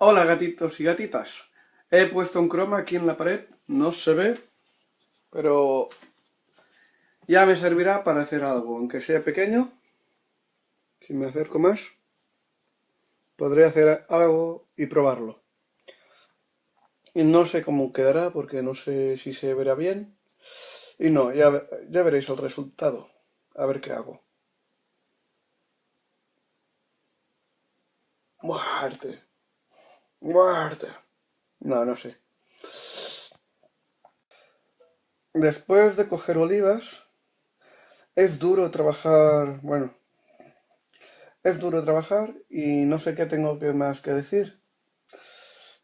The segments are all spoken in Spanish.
Hola gatitos y gatitas. He puesto un croma aquí en la pared, no se ve, pero ya me servirá para hacer algo, aunque sea pequeño. Si me acerco más, podré hacer algo y probarlo. Y no sé cómo quedará, porque no sé si se verá bien. Y no, ya, ya veréis el resultado. A ver qué hago. Muerte. Muerte. No, no sé. Después de coger olivas, es duro trabajar, bueno, es duro trabajar y no sé qué tengo que más que decir.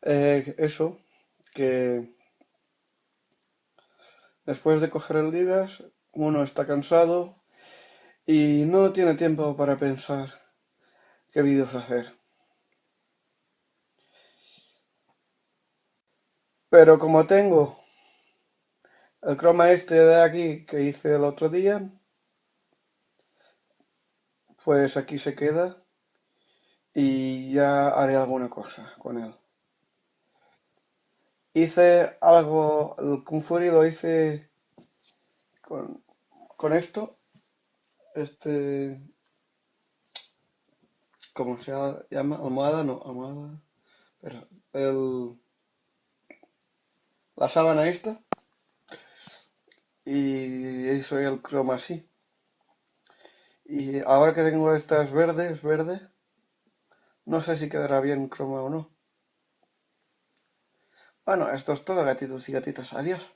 Eh, eso, que después de coger olivas, uno está cansado y no tiene tiempo para pensar qué vídeos hacer. Pero como tengo el croma este de aquí que hice el otro día, pues aquí se queda y ya haré alguna cosa con él. Hice algo, el Kung Fury lo hice con, con esto, este, ¿cómo se llama? Almohada, no, almohada, pero el la sábana esta y eso el croma así. Y ahora que tengo estas verdes, verde, no sé si quedará bien croma o no. Bueno, esto es todo gatitos y gatitas. Adiós.